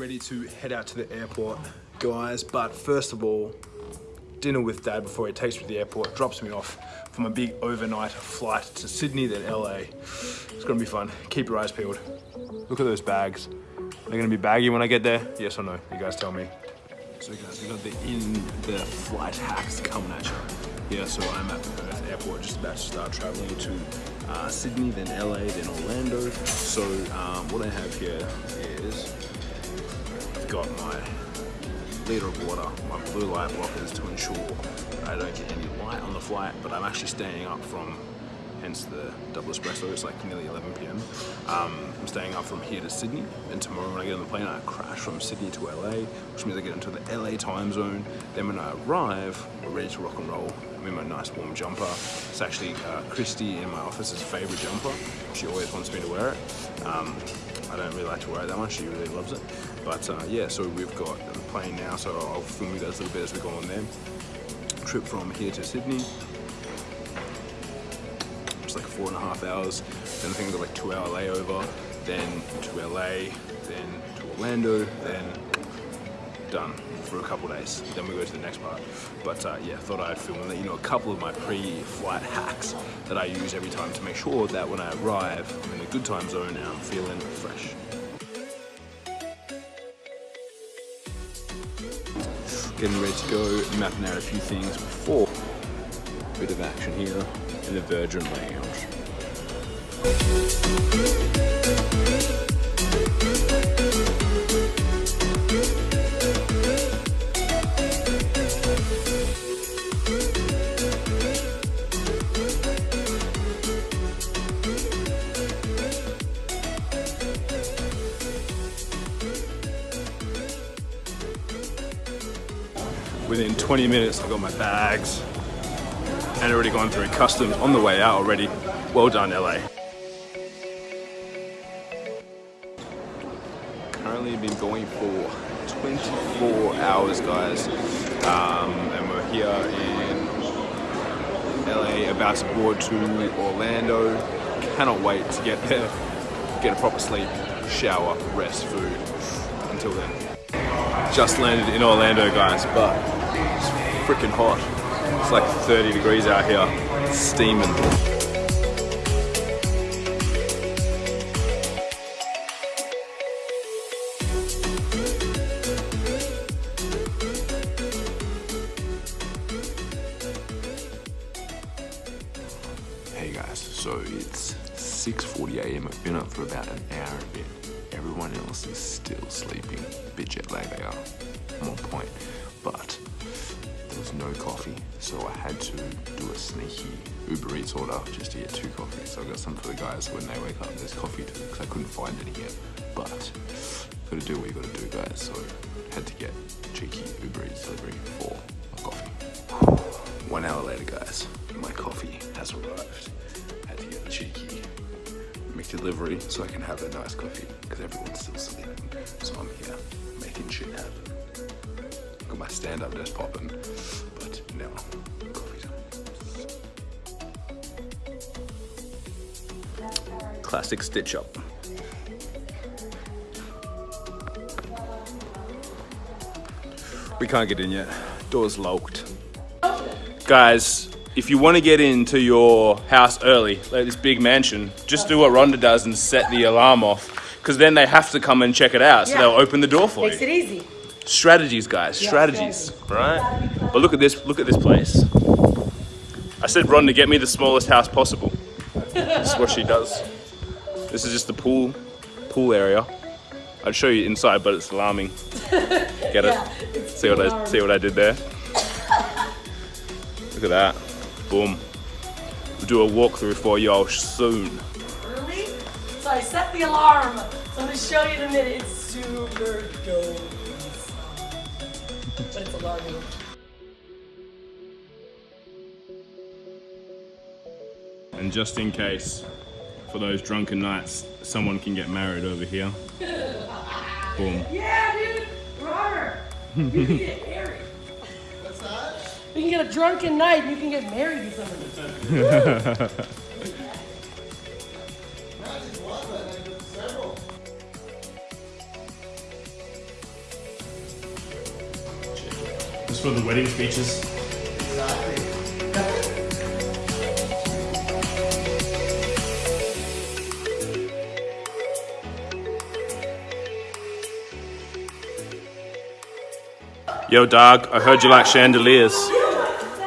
ready to head out to the airport, guys. But first of all, dinner with dad before he takes me to the airport, drops me off for my big overnight flight to Sydney, then LA. It's gonna be fun. Keep your eyes peeled. Look at those bags. They're gonna be baggy when I get there? Yes or no? You guys tell me. So guys, we got the in the flight hacks coming at you. Yeah, so I'm at Perth Airport, just about to start traveling to uh, Sydney, then LA, then Orlando. So um, what I have here is got my liter of water, my blue light blockers to ensure I don't get any light on the flight, but I'm actually staying up from hence the double espresso. It's like nearly 11 p.m. Um, I'm staying up from here to Sydney, and tomorrow when I get on the plane, I crash from Sydney to LA, which means I get into the LA time zone. Then when I arrive, we're ready to rock and roll. I'm in my nice warm jumper. It's actually uh, Christy in my office's favorite jumper. She always wants me to wear it. Um, I don't really like to wear it that much. She really loves it. But uh, yeah, so we've got the plane now, so I'll film you guys a little bit as we go on there. Trip from here to Sydney, it's like four and a half hours. Then I think I got like two hour layover, then to LA, then to Orlando, then done for a couple days. Then we go to the next part. But uh, yeah, thought I'd film you know a couple of my pre-flight hacks that I use every time to make sure that when I arrive, I'm in a good time zone and I'm feeling fresh. Getting ready to go, mapping out a few things before. Bit of action here in the Virgin Lounge. Within 20 minutes, I got my bags and already gone through customs on the way out already. Well done, LA. Currently been going for 24 hours, guys. Um, and we're here in LA, about to board to Orlando. Cannot wait to get there, get a proper sleep, shower, rest, food. Until then. Just landed in Orlando, guys, but it's freaking hot. It's like 30 degrees out here, it's steaming. Hey guys, so it's 6.40 a.m. I've been up for about an hour and a bit. Everyone else is still sleeping. Bit jet lag they are. I'm on point. But there was no coffee, so I had to do a sneaky Uber Eats order just to get two coffees. So I got some for the guys when they wake up. There's coffee too, because I couldn't find any yet. But gotta do what you gotta do, guys. So had to get cheeky Uber Eats delivery for a coffee. One hour later, guys, my coffee has arrived. Had to get a cheeky McDelivery so I can have a nice coffee because everyone's still sleeping. So I'm here making shit happen. Got my stand-up desk popping, but now coffee's on. Classic stitch up. We can't get in yet. Door's locked. Guys, if you want to get into your house early, like this big mansion, just do what Rhonda does and set the alarm off. Because then they have to come and check it out, so Yeah. they'll open the door for you. Makes you. it easy. Strategies, guys, strategies, right? But look at this, look at this place. I said Rhonda, get me the smallest house possible. This is what she does. This is just the pool, pool area. I'd show you inside, but it's alarming. Get it? Yeah, it's See what I see what I did there? Look at that. Boom. We'll do a walkthrough for y'all soon. Really? So I set the alarm. So I'm gonna show you in a minute. It's super dope. But it's alarming. And just in case, for those drunken nights, someone can get married over here. Boom. Yeah, dude. Robert a drunken night and you can get married to somebody. Just for the wedding speeches. Exactly. Yo, dog, I heard you like chandeliers.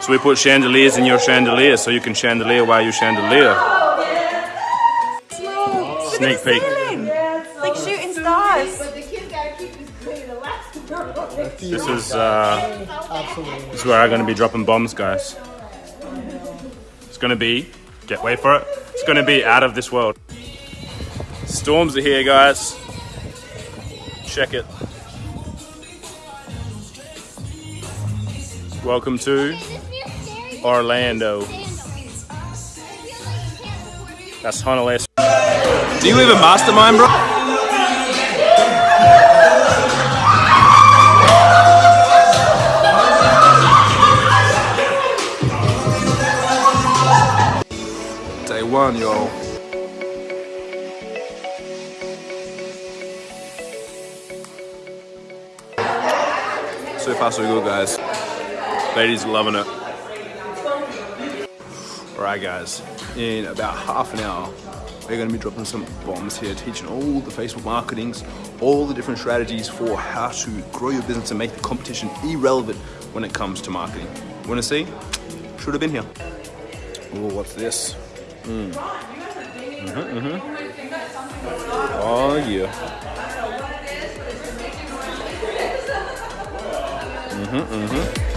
So we put chandeliers in your chandelier so you can chandelier while you chandelier. Sneak peek. Like shooting stars. This is uh, this is where I'm gonna be dropping bombs, guys. It's gonna be, get wait for it. It's gonna be out of this world. Storms are here, guys. Check it. Welcome to Orlando. That's Honolulu. Do you live in Mastermind, bro? Day one, y'all. So far, so good, guys. Ladies loving it. Alright guys, in about half an hour, we're going to be dropping some bombs here, teaching all the Facebook marketings, all the different strategies for how to grow your business and make the competition irrelevant when it comes to marketing. Want to see? Should have been here. Oh, what's this? Mm. Mm-hmm, mm-hmm. Oh yeah. Mm-hmm, mm-hmm.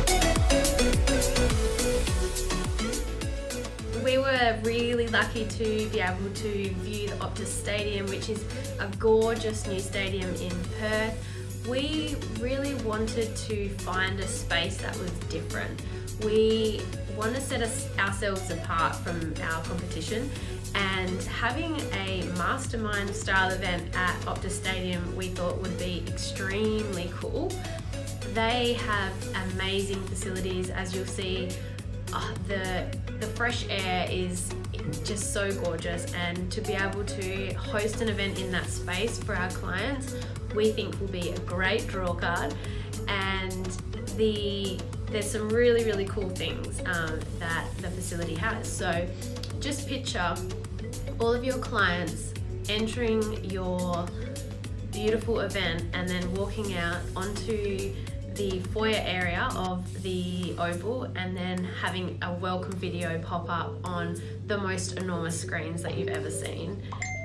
Were really lucky to be able to view the Optus Stadium, which is a gorgeous new stadium in Perth. We really wanted to find a space that was different. We want to set us, ourselves apart from our competition and having a mastermind style event at Optus Stadium we thought would be extremely cool. They have amazing facilities as you'll see uh, the the fresh air is just so gorgeous. And to be able to host an event in that space for our clients we think will be a great draw card. And the there's some really really cool things um, that the facility has. So just picture all of your clients entering your beautiful event and then walking out onto the foyer area of the Oval and then having a welcome video pop up on the most enormous screens that you've ever seen.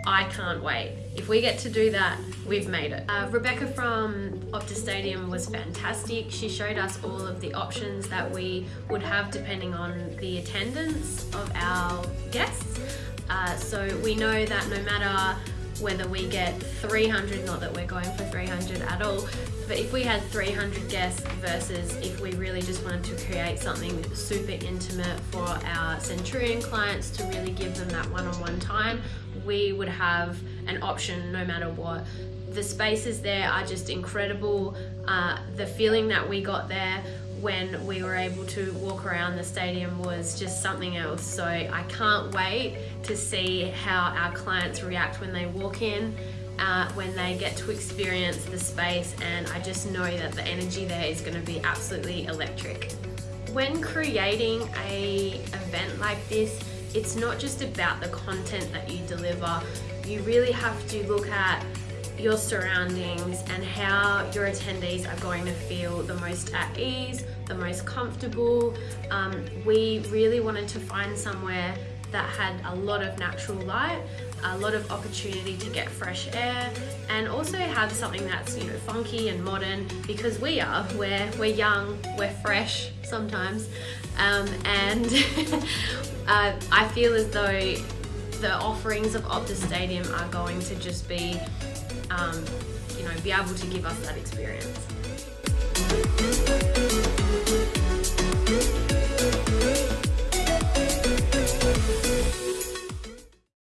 I can't wait. If we get to do that, we've made it. Uh, Rebecca from Optus Stadium was fantastic. She showed us all of the options that we would have depending on the attendance of our guests. Uh, so we know that no matter whether we get 300, not that we're going for 300 at all, but if we had 300 guests versus if we really just wanted to create something super intimate for our Centurion clients to really give them that one-on-one -on -one time, we would have an option no matter what. The spaces there are just incredible. Uh, the feeling that we got there when we were able to walk around the stadium was just something else. So I can't wait to see how our clients react when they walk in uh, when they get to experience the space and I just know that the energy there is going to be absolutely electric. When creating a event like this, it's not just about the content that you deliver. You really have to look at your surroundings and how your attendees are going to feel the most at ease, the most comfortable. Um, we really wanted to find somewhere that had a lot of natural light, a lot of opportunity to get fresh air, and also have something that's you know funky and modern because we are. We're we're young, we're fresh sometimes, um, and uh, I feel as though the offerings of Optus Stadium are going to just be, um, you know, be able to give us that experience.